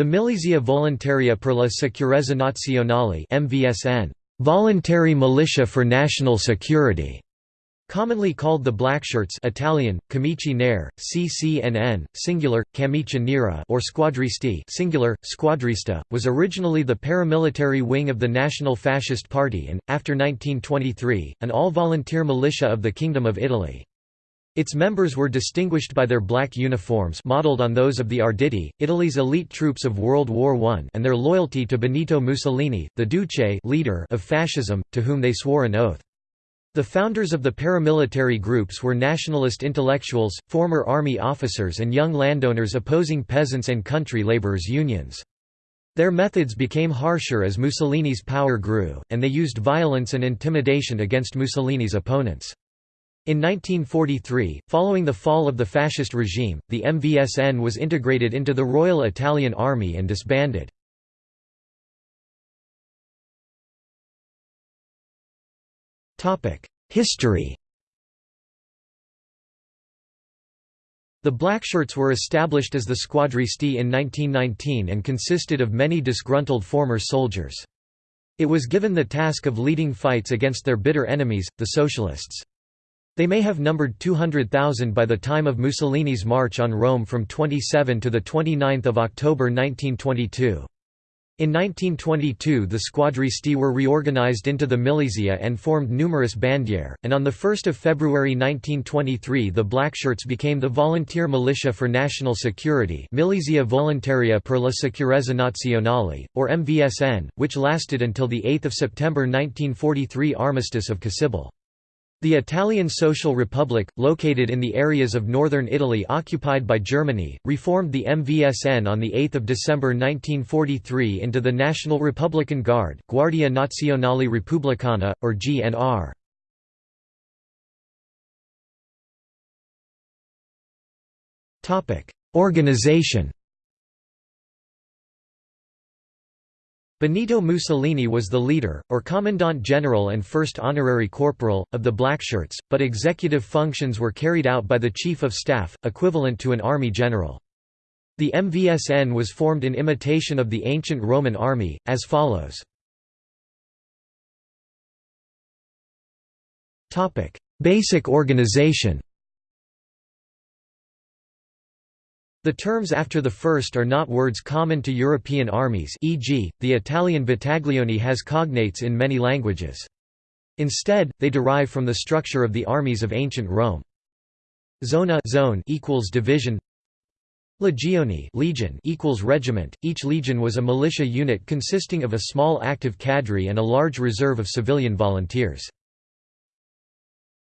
The Milizia Volontaria per la Sicurezza Nazionale (MVSN), Voluntary Militia for National Security, commonly called the Blackshirts Italian, Camici Nere, CCNN, singular, Camicia Nera or Squadristi singular, Squadrista, was originally the paramilitary wing of the National Fascist Party and, after 1923, an all-volunteer militia of the Kingdom of Italy. Its members were distinguished by their black uniforms modeled on those of the Arditi, Italy's elite troops of World War I and their loyalty to Benito Mussolini, the Duce leader of fascism, to whom they swore an oath. The founders of the paramilitary groups were nationalist intellectuals, former army officers and young landowners opposing peasants' and country laborers' unions. Their methods became harsher as Mussolini's power grew, and they used violence and intimidation against Mussolini's opponents. In 1943, following the fall of the fascist regime, the MVSN was integrated into the Royal Italian Army and disbanded. History The Blackshirts were established as the Squadristi in 1919 and consisted of many disgruntled former soldiers. It was given the task of leading fights against their bitter enemies, the Socialists. They may have numbered 200,000 by the time of Mussolini's march on Rome from 27 to 29 October 1922. In 1922 the squadristi were reorganized into the milizia and formed numerous bandiere, and on 1 February 1923 the Blackshirts became the Volunteer Militia for National Security Milizia Volontaria per la Sicurezza Nazionale, or MVSN, which lasted until 8 September 1943 Armistice of Cassibile. The Italian Social Republic, located in the areas of northern Italy occupied by Germany, reformed the MVSN on 8 December 1943 into the National Republican Guard Guardia Nazionale Repubblicana, or GNR. Organization Benito Mussolini was the leader, or commandant general and first honorary corporal, of the Blackshirts, but executive functions were carried out by the Chief of Staff, equivalent to an army general. The MVSN was formed in imitation of the ancient Roman army, as follows. Basic organization The terms after the first are not words common to European armies e.g., the Italian battaglione has cognates in many languages. Instead, they derive from the structure of the armies of ancient Rome. Zona zone equals division Legione legion equals regiment. Each legion was a militia unit consisting of a small active cadre and a large reserve of civilian volunteers.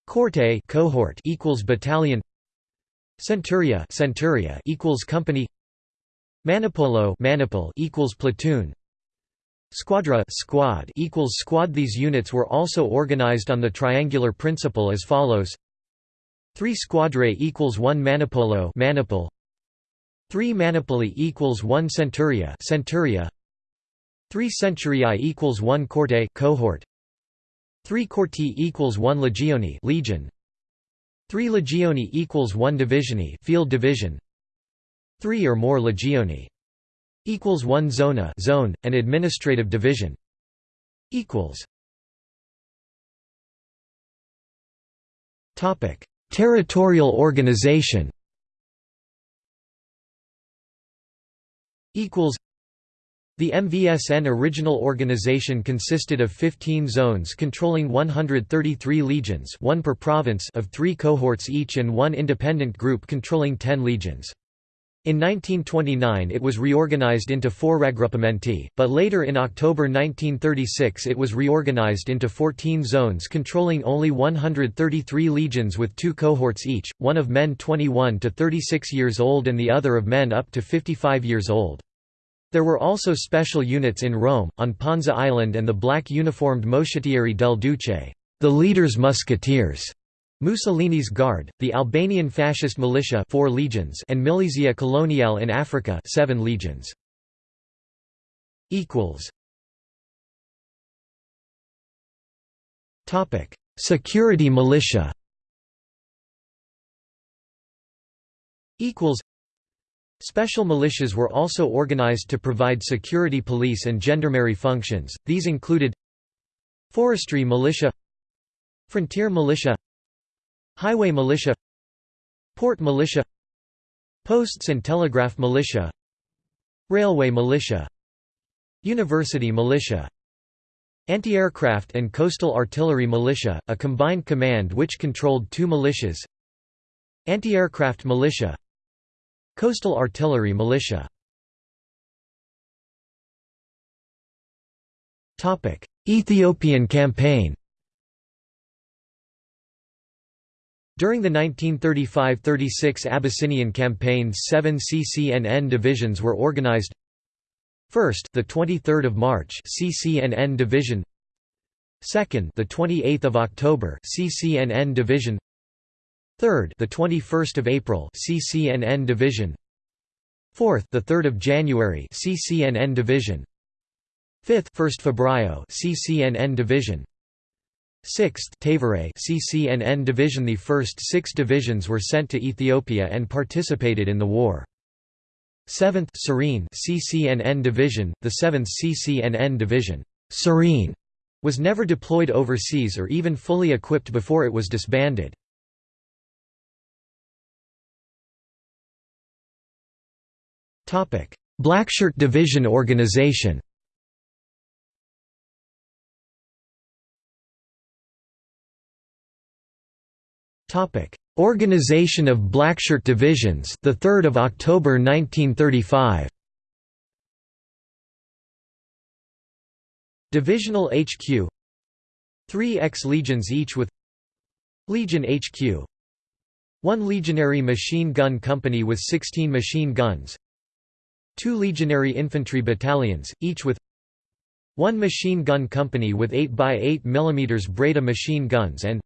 Corte cohort equals battalion Centuria centuria equals company. Manipolo manipul equals platoon. Squadra squad equals squad. These units were also organized on the triangular principle as follows. 3 squadre equals 1 manipolo manipul 3 manipuli equals 1 centuria centuria. 3 centuriae equals 1 corte cohort. 3 corti equals 1 legione legion 3 legioni equals 1 divisione field division. 3 or more legioni equals 1 zona zone an administrative division. Equals. Topic. Territorial organization. Equals the MVSN original organization consisted of 15 zones controlling 133 legions one per province of three cohorts each and one independent group controlling 10 legions. In 1929 it was reorganized into four raggruppamenti, but later in October 1936 it was reorganized into 14 zones controlling only 133 legions with two cohorts each, one of men 21 to 36 years old and the other of men up to 55 years old. There were also special units in Rome, on Ponza Island and the black uniformed Moschettieri del Duce, the leader's musketeers, Mussolini's Guard, the Albanian fascist militia four legions and Milizia Coloniale in Africa seven legions. Security militia Special militias were also organized to provide security police and gendarmerie functions, these included Forestry militia Frontier militia Highway militia Port militia Posts and telegraph militia Railway militia University militia Anti-aircraft and coastal artillery militia, a combined command which controlled two militias Anti-aircraft militia Coastal artillery militia Ethiopian campaign During the 1935–36 Abyssinian campaign, seven CCNN divisions were organized. First, the 23rd of March, CCNN Division. Second, the 28th of October, CCNN Division. Third, the 21st of April, CCNN Division. Fourth, the 3rd of January, CCNN Division. Fifth, 1st February, CCNN Division. 6th Tevere CCNN Division The first six divisions were sent to Ethiopia and participated in the war. 7th Cirene CCNN Division, the 7th CCNN Division Cirene was never deployed overseas or even fully equipped before it was disbanded. Blackshirt Division organization Topic: Organization of Blackshirt Divisions, the 3rd of October 1935. Divisional HQ 3 ex-legions each with Legion HQ 1 legionary machine gun company with 16 machine guns 2 legionary infantry battalions, each with 1 machine gun company with 8x8 mm Breda machine guns and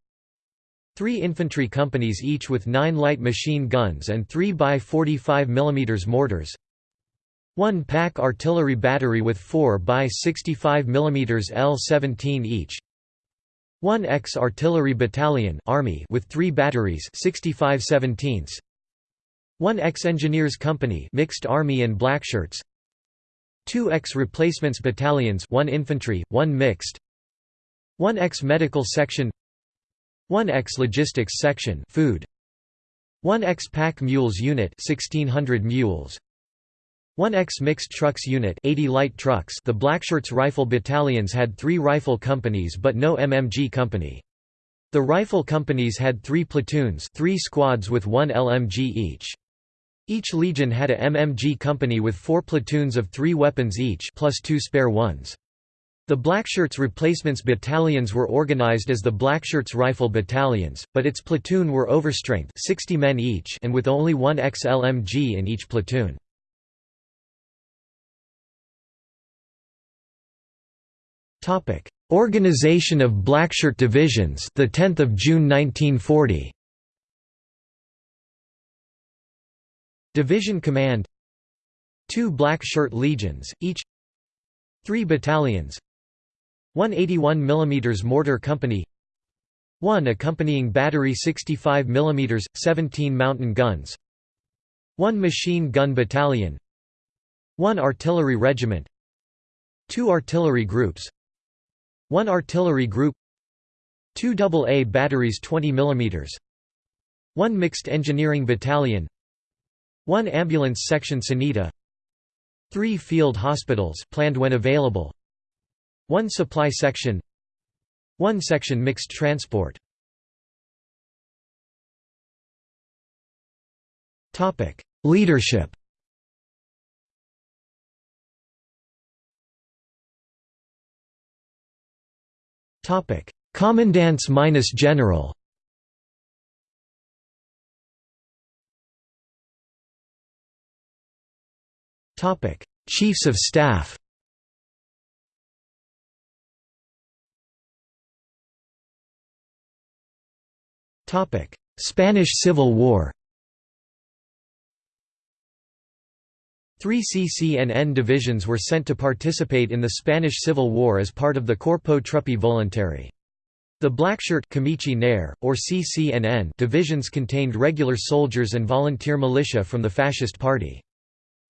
Three infantry companies each with nine light machine guns and 3x45 mm mortars. One pack artillery battery with 4 by 65 mm L-17 each. One X-artillery battalion Army with three batteries 65 17s. One X-engineers company mixed Army and Blackshirts. Two X-replacements battalions one infantry, one mixed. One X-medical section. 1X Logistics Section food. 1X Pack Mules Unit 1600 mules. 1X Mixed Trucks Unit 80 light trucks. The Blackshirts rifle battalions had 3 rifle companies but no MMG company. The rifle companies had 3 platoons 3 squads with 1 LMG each each legion had a MMG company with 4 platoons of 3 weapons each plus 2 spare ones. The Blackshirts replacements battalions were organized as the Blackshirts Rifle Battalions, but its platoon were overstrength 60 men each and with only one XLMG in each platoon. Organization of Blackshirt divisions the 10th of June 1940 Division Command 2 Black Shirt Legions each 3 battalions 181 mm mortar company 1 accompanying battery 65 mm 17 mountain guns 1 machine gun battalion 1 artillery regiment 2 artillery groups 1 artillery group 2 AA batteries 20 mm 1 mixed engineering battalion 1 ambulance section Sanita 3 field hospitals planned when available. 1 supply section. 1 section mixed transport. Topic Leadership. Commandants minus general Chiefs of Staff Spanish Civil War Three CCNN divisions were sent to participate in the Spanish Civil War as part of the Corpo Truppe Volontarie. The Blackshirt or CCNN divisions contained regular soldiers and volunteer militia from the Fascist Party.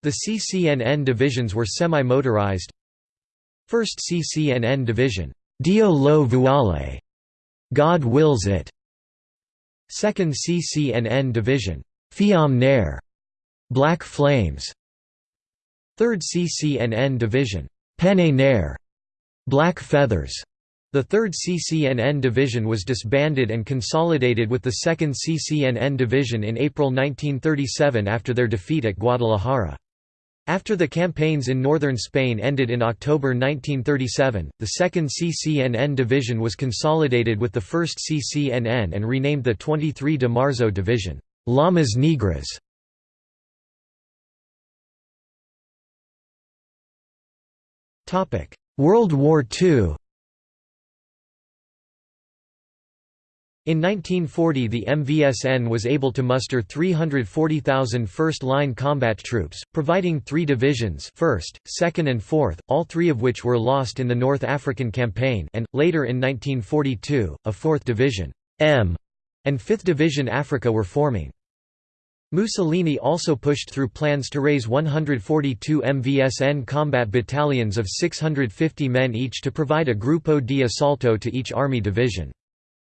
The CCNN divisions were semi-motorized 1st CCNN Division, Dio lo vuole, God wills it. 2nd CCNN Division, Fiamme Nere, Black Flames. 3rd CCNN Division, Penne Nere, Black Feathers. The 3rd CCNN Division was disbanded and consolidated with the 2nd CCNN Division in April 1937 after their defeat at Guadalajara. After the campaigns in northern Spain ended in October 1937, the 2nd CCNN Division was consolidated with the 1st CCNN and renamed the 23 de Marzo Division, Llamas Negras. World War II In 1940 the MVSN was able to muster 340,000 first-line combat troops, providing three divisions 1st, 2nd and 4th, all three of which were lost in the North African Campaign and, later in 1942, a 4th Division M and 5th Division Africa were forming. Mussolini also pushed through plans to raise 142 MVSN combat battalions of 650 men each to provide a Gruppo di Assalto to each army division.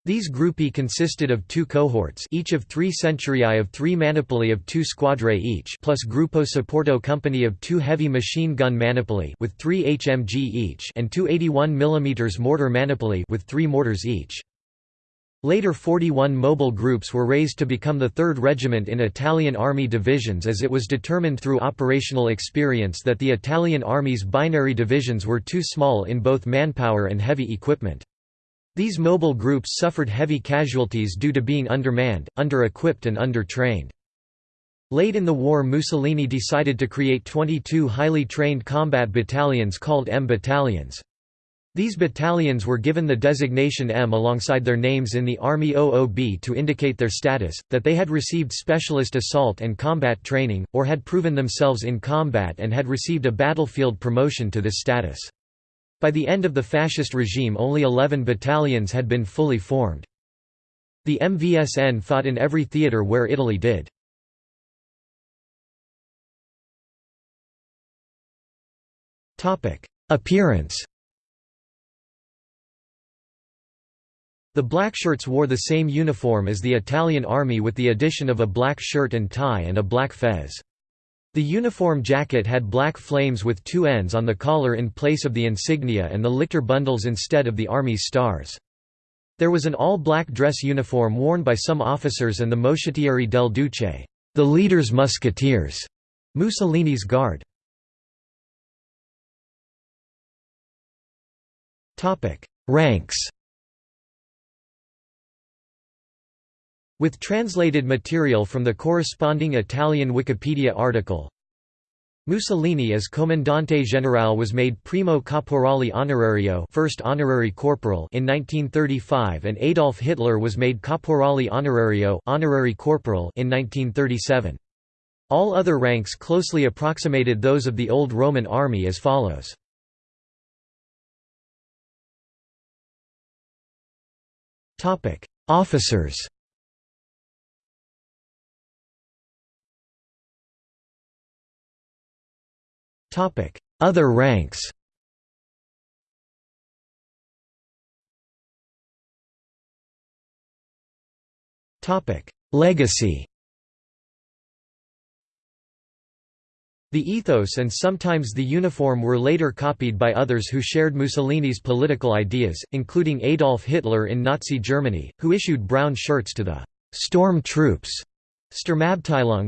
These gruppi consisted of two cohorts each of three centuriae of three manipoli of two squadre each plus Gruppo Supporto company of two heavy machine gun manipoli with three HMG each and two 81 mm mortar manipoli with three mortars each. Later 41 mobile groups were raised to become the 3rd Regiment in Italian Army divisions as it was determined through operational experience that the Italian Army's binary divisions were too small in both manpower and heavy equipment. These mobile groups suffered heavy casualties due to being undermanned, under-equipped and under-trained. Late in the war Mussolini decided to create 22 highly trained combat battalions called M battalions. These battalions were given the designation M alongside their names in the Army OOB to indicate their status, that they had received specialist assault and combat training, or had proven themselves in combat and had received a battlefield promotion to this status. By the end of the fascist regime only 11 battalions had been fully formed. The MVSN fought in every theatre where Italy did. Appearance The blackshirts wore the same uniform as the Italian army with the addition of a black shirt and tie and a black fez. The uniform jacket had black flames with two ends on the collar in place of the insignia and the lictor bundles instead of the Army's stars. There was an all-black dress uniform worn by some officers and the Moschettieri del Duce, the leader's musketeers, Mussolini's guard. Ranks With translated material from the corresponding Italian Wikipedia article Mussolini as Comandante Generale was made Primo Caporale Onorario first honorary corporal in 1935 and Adolf Hitler was made Caporale Onorario honorary corporal in 1937. All other ranks closely approximated those of the Old Roman army as follows. Officers Other ranks. Legacy. The ethos and sometimes the uniform were later copied by others who shared Mussolini's political ideas, including Adolf Hitler in Nazi Germany, who issued brown shirts to the «storm troops»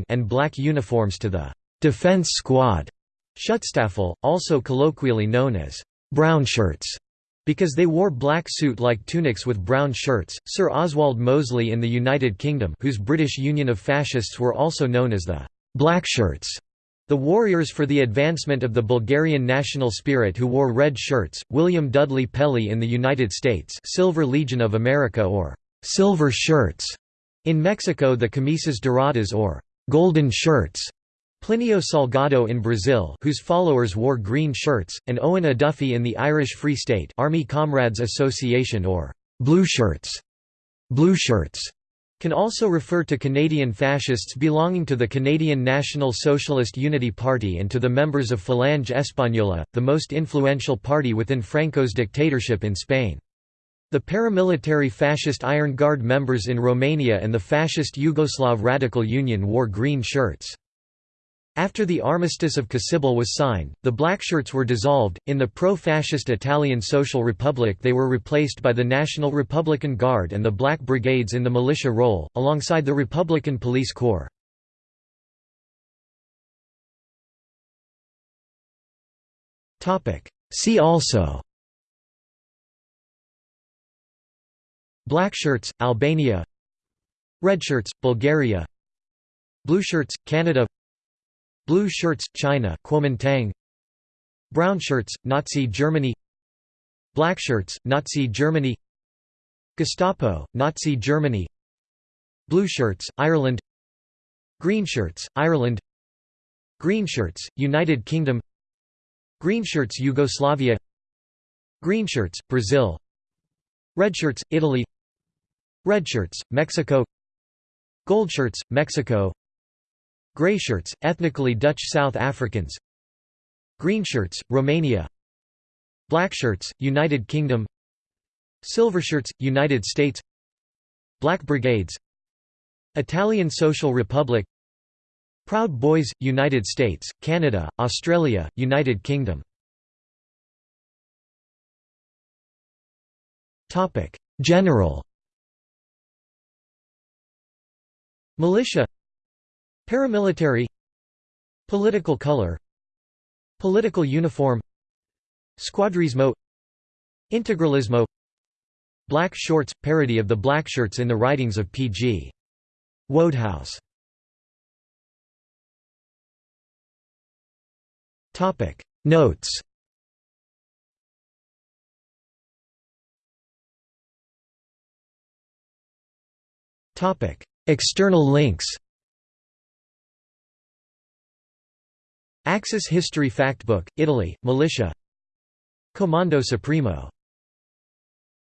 and black uniforms to the «defense squad» Schutzstaffel, also colloquially known as brownshirts, because they wore black suit-like tunics with brown shirts. Sir Oswald Mosley in the United Kingdom, whose British Union of Fascists were also known as the Blackshirts, the warriors for the advancement of the Bulgarian national spirit who wore red shirts, William Dudley Pelley in the United States Silver Legion of America or «silver shirts», in Mexico the camisas doradas or «golden shirts», Plinio Salgado in Brazil whose followers wore green shirts, and Eoin O'Duffy in the Irish Free State Army Comrades Association or «blue shirts», blue shirts can also refer to Canadian fascists belonging to the Canadian National Socialist Unity Party and to the members of Falange Española, the most influential party within Franco's dictatorship in Spain. The paramilitary fascist Iron Guard members in Romania and the fascist Yugoslav Radical Union wore green shirts. After the Armistice of Cassibile was signed, the Blackshirts were dissolved. In the pro fascist Italian Social Republic, they were replaced by the National Republican Guard and the Black Brigades in the militia role, alongside the Republican Police Corps. See also Blackshirts, Albania Redshirts, Bulgaria Blueshirts, Canada Blue shirts, China Kuomintang. Brown shirts, Nazi Germany. Black shirts, Nazi Germany. Gestapo, Nazi Germany. Blue shirts, Ireland. Green shirts, Ireland. Green shirts, United Kingdom. Green shirts, Yugoslavia. Green shirts, Brazil. Red shirts, Italy. Red shirts, Mexico. Gold shirts, Mexico Greyshirts, ethnically Dutch South Africans. Greenshirts, Romania. Blackshirts, United Kingdom. Silvershirts, United States. Black Brigades. Italian Social Republic. Proud Boys, United States, Canada, Australia, United Kingdom. General. Militia Paramilitary. Political color. Political uniform. Squadrismo. Integralismo. Black shorts – parody of the black shirts in the writings of P.G. Wodehouse. Notes. External links Axis History Factbook, Italy, Militia. Comando Supremo